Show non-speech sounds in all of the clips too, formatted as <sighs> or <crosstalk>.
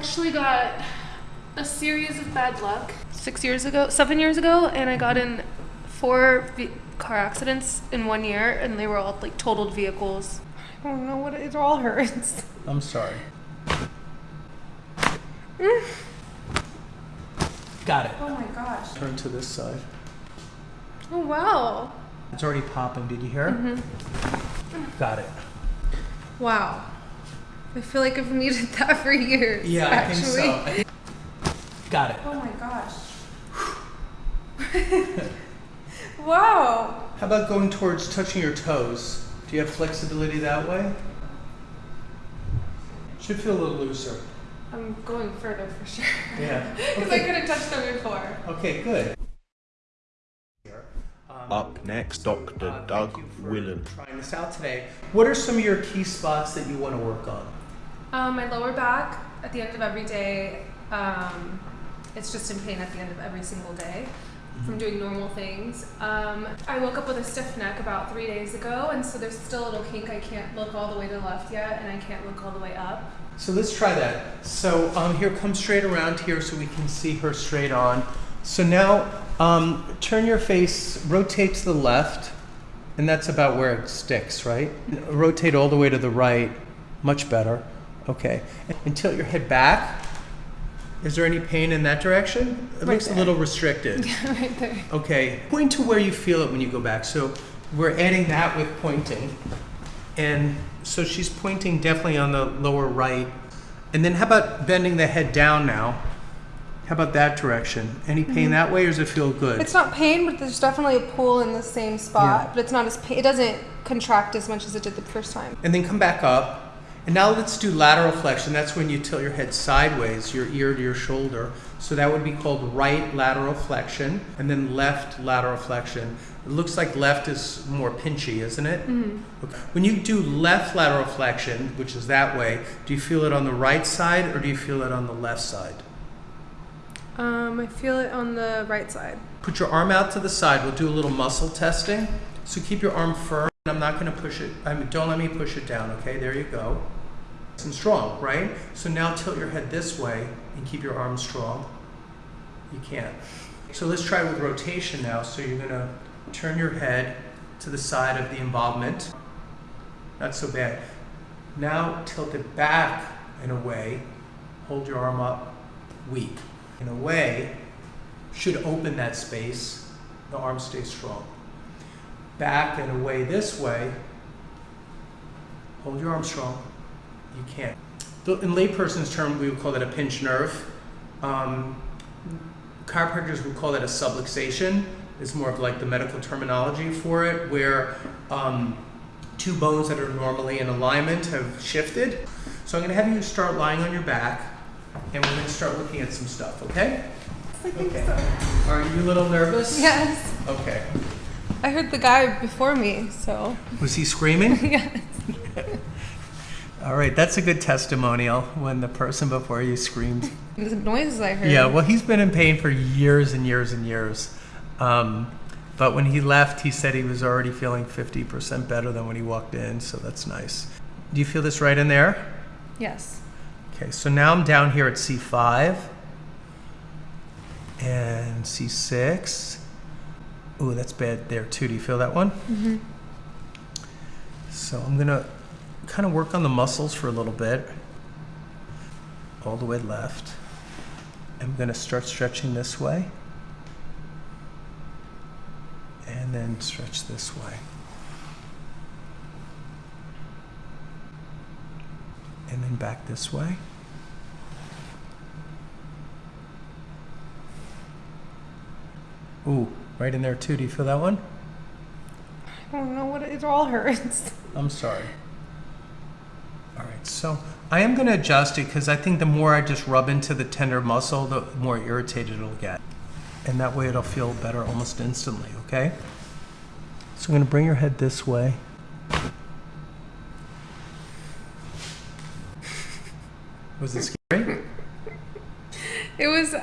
actually got a series of bad luck six years ago, seven years ago, and I got in four car accidents in one year, and they were all like totaled vehicles. I don't know what it, it all hurts. <laughs> I'm sorry. Got it. Oh my gosh. Turn to this side. Oh wow. It's already popping. Did you hear? it? Got it. Wow. I feel like I've needed <laughs> that for years. Yeah, actually. I think so. Got it. Oh my gosh. <sighs> wow. How about going towards touching your toes? Do you have flexibility that way? Should feel a little looser. I'm going further for sure. Yeah. <laughs> Because I couldn't touch them before. Okay, good. Um, Up next, Dr. uh, Doug thank Willen. Trying this out today. What are some of your key spots that you want to work on? Um, my lower back at the end of every day, um, it's just in pain at the end of every single day from doing normal things. Um, I woke up with a stiff neck about three days ago, and so there's still a little kink. I can't look all the way to the left yet, and I can't look all the way up. So let's try that. So um, here, come straight around here so we can see her straight on. So now um, turn your face, rotate to the left, and that's about where it sticks, right? Rotate all the way to the right, much better. Okay. And tilt your head back. Is there any pain in that direction? It Right looks a little restricted. <laughs> right there. Okay, point to where you feel it when you go back. So we're adding that with pointing. And so she's pointing definitely on the lower right. And then how about bending the head down now? How about that direction? Any pain mm-hmm. that way or does it feel good? It's not pain, but there's definitely a pull in the same spot. Yeah. But it's not as pain. It doesn't contract as much as it did the first time. and then come back up. And now let's do lateral flexion. That's when you tilt your head sideways, your ear to your shoulder. So that would be called right lateral flexion, and then left lateral flexion. It looks like left is more pinchy, isn't it? Okay. When you do left lateral flexion, which is that way, do you feel it on the right side or do you feel it on the left side? Um, I feel it on the right side. Put your arm out to the side. We'll do a little muscle testing. So keep your arm firm. I'm not going to push it. I mean, don't let me push it down. Okay, there you go. Nice and strong, right? So now tilt your head this way and keep your arm strong. You can't. So let's try with rotation now. So you're going to turn your head to the side of the involvement. Not so bad. Now tilt it back in a way. Hold your arm up. Weak. In a way, should open that space. The arm stays strong. Back and away this way. Hold your arm strong. You can't. In layperson's term, we would call that a pinched nerve. Um, chiropractors would call that a subluxation. It's more of like the medical terminology for it, where um, two bones that are normally in alignment have shifted. So I'm going to have you start lying on your back, and we're going to start looking at some stuff. Okay? I think Okay. so. Are you a little nervous? Yes. Okay. I heard the guy before me, so Was he screaming? <laughs> yes. <laughs> All right, that's a good testimonial when the person before you screamed. The noises I heard. Yeah, well, he's been in pain for years and years and years. Um, but when he left, he said he was already feeling 50% better than when he walked in, so that's nice. Do you feel this right in there? Yes. Okay, so now I'm down here at C5 and C6. Ooh, that's bad there too. Do you feel that one? Mm-hmm. So I'm gonna kind of work on the muscles for a little bit. All the way left. I'm gonna start stretching this way. And then stretch this way. And then back this way. Ooh, right in there too. Do you feel that one? I don't know what it, it all hurts. <laughs> I'm sorry. All right, so I am going to adjust it because I think the more I just rub into the tender muscle, the more irritated it'll get. And that way it'll feel better almost instantly, okay? So I'm going to bring your head this way. <laughs> Was it scary? It was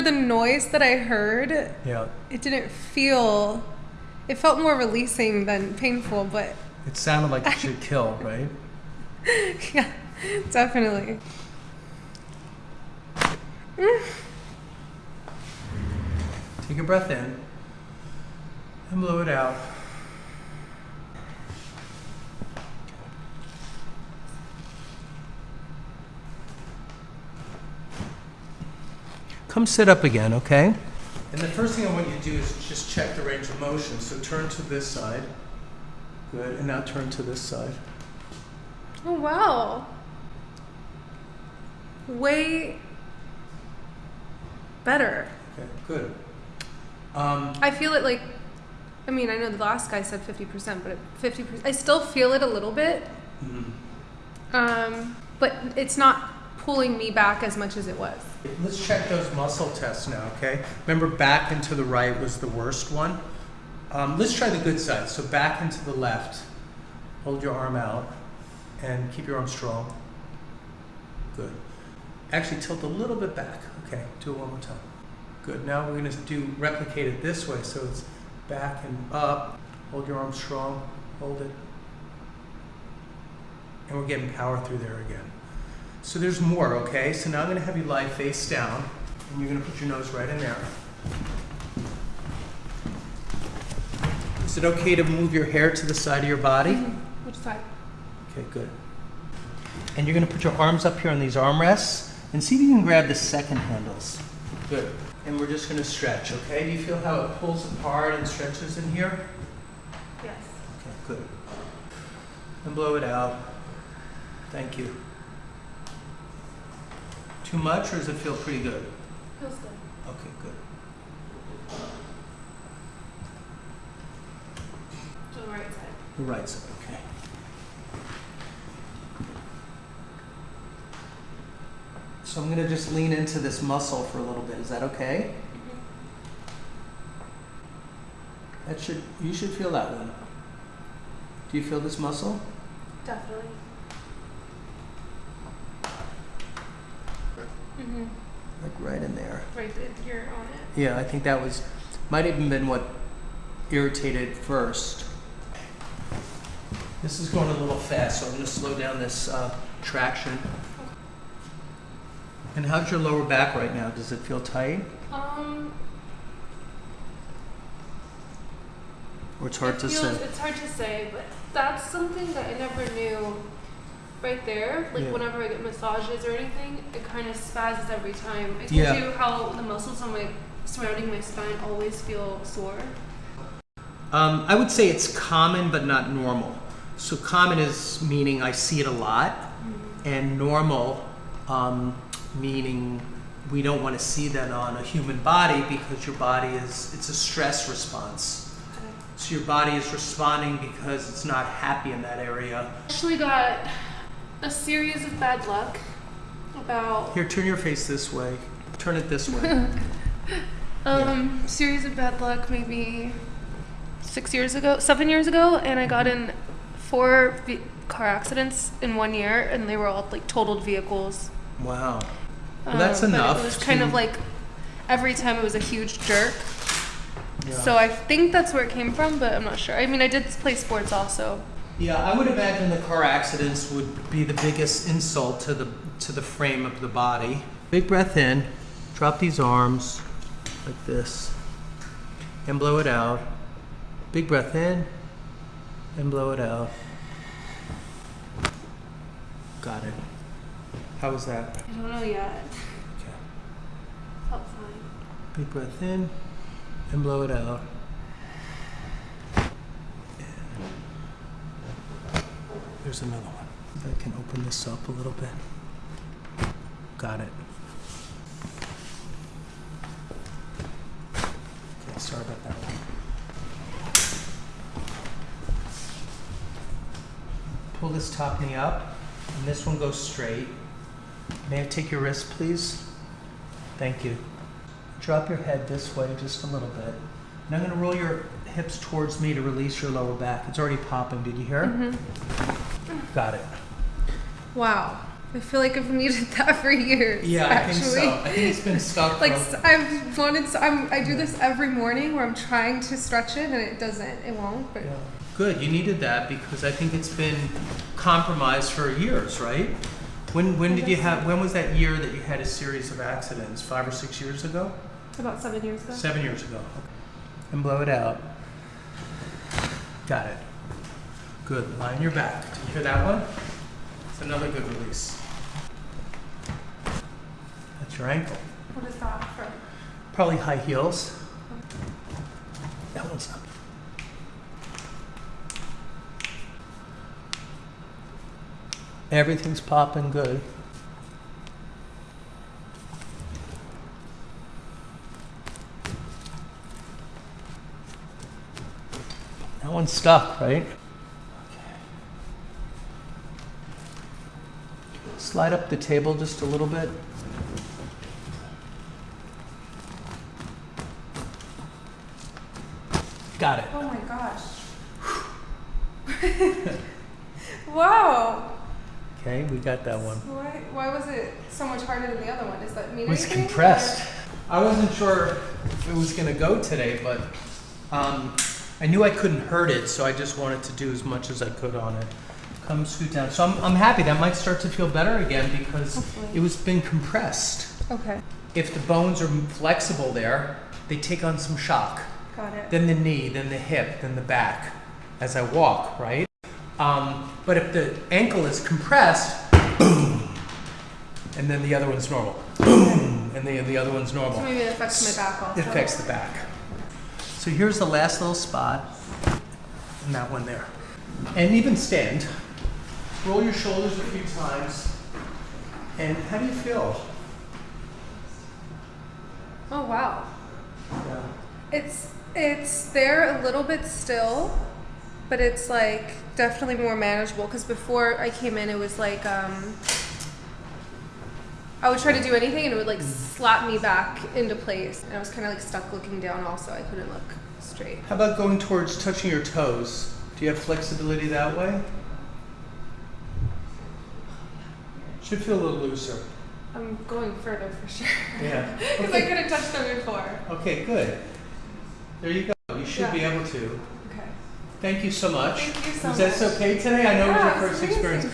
for the noise that I heard. Yeah. It didn't feel. It felt more releasing than painful, but It sounded like it <laughs> should kill, right? <laughs> yeah, definitely. Take a breath in and blow it out. Come sit up again, okay? And the first thing I want you to do is just check the range of motion. So turn to this side. Good. And now turn to this side. Oh wow. Way better. Okay, good. Um, I feel it like I mean, I know the last guy said 50%, but 50% I still feel it a little bit. mhm. Um, but it's not pulling me back as much as it was. Let's check those muscle tests now, okay? Remember, back and to the right was the worst one. Um, let's try the good side. So back and to the left. Hold your arm out and keep your arm strong. Good. Actually, tilt a little bit back. Okay, do it one more time. Good. Now we're going to do replicate it this way. So it's back and up. Hold your arm strong. Hold it. And we're getting power through there again. So there's more, okay? So now I'm gonna have you lie face down, and you're gonna put your nose right in there. Is it okay to move your hair to the side of your body? Mm-hmm. Which side? Okay, good. And you're gonna put your arms up here on these armrests, and see if you can grab the second handles. Good. And we're just gonna stretch, okay? Do you feel how it pulls apart and stretches in here? Yes. Okay, good. And blow it out. Thank you. Too much, or does it feel pretty good? Feels good. Okay, good. To the right side. The right side, okay. So I'm gonna just lean into this muscle for a little bit. Is that okay? Mm-hmm. That should, you should feel that one. Do you feel this muscle? Definitely. Mm-hmm. Like right in there. Right, th- you're on it. Yeah, I think that was, might have even been what irritated first. This is going a little fast, so I'm going to slow down this uh, traction. And how's your lower back right now? Does it feel tight? Um, Or it's hard it to feels, say? It's hard to say, but that's something that I never knew. Right there, like Yeah. whenever I get massages or anything, it kind of spazzes every time. I told Yeah. you how the muscles on my surrounding my spine always feel sore. Um, I would say it's common but not normal. So common is meaning I see it a lot, and normal um, meaning we don't want to see that on a human body because your body is it's a stress response. So your body is responding because it's not happy in that area. Actually, got a series of bad luck about Here, turn your face this way. Turn it this way. <laughs> um series of bad luck maybe six years ago, seven years ago, and I got in four car accidents in one year, and they were all like totaled vehicles. wow. Well, that's Um, enough It was kind of like every time it was a huge jerk. Yeah. So I think that's where it came from, but I'm not sure. I mean, I did play sports also. Yeah, I would imagine the car accidents would be the biggest insult to the to the frame of the body. Big breath in, drop these arms like this, and blow it out. Big breath in, and blow it out. Got it. How was that? I don't know yet. Okay. Felt fine. Big breath in, and blow it out. There's another one. I can open this up a little bit. Got it. Okay, sorry about that one. Pull this top knee up, and this one goes straight. May I take your wrist, please? Thank you. Drop your head this way just a little bit. And I'm going to roll your hips towards me to release your lower back. It's already popping. Did you hear? Mm-hmm. Got it. Wow. I feel like I've needed <laughs> that for years. Yeah, I actually. think so. I think it's been stuck. Like I've wanted, to, I'm, I do this every morning where I'm trying to stretch it and it doesn't, it won't. But Yeah. Good. You needed that because I think it's been compromised for years, right? When when did you have? When was that year that you had a series of accidents? Five or six years ago? About seven years ago. Seven years ago. And blow it out. Got it. Good. line your back. Did you hear that one? It's another good release. That's your ankle. What is that from? Probably high heels. That one's up. Everything's popping good. That one's stuck, right? Slide up the table just a little bit. Got it. Oh my gosh. <laughs> wow. Okay, we got that one. Why, why was it so much harder than the other one? Does that mean It was compressed. I wasn't sure if it was going to go today, but um, I knew I couldn't hurt it, so I just wanted to do as much as I could on it. Come scoot down. So I'm, I'm happy that might start to feel better again because Hopefully. it was been compressed. Okay. If the bones are flexible there, they take on some shock. Got it. then the knee, then the hip, then the back as I walk, right? Um, but if the ankle is compressed, boom, and then the other one's normal, boom, and the, the other one's normal. So maybe it affects my back also. It affects the back. So here's the last little spot, and that one there. And even stand. Roll your shoulders a few times. And how do you feel? Oh wow. Yeah. It's it's there a little bit still, but it's like definitely more manageable. Because before I came in, it was like um, I would try to do anything and it would like slap me back into place, and I was kind of like stuck looking down. Also, I couldn't look straight. How about going towards touching your toes? Do you have flexibility that way? Should feel a little looser. I'm going further for sure. Yeah. <laughs> Because I Okay. couldn't touch them before. Okay, good. There you go. You should Yeah. be able to. Okay. Thank you so much. Thank you so was that okay today? I know it was your first experience.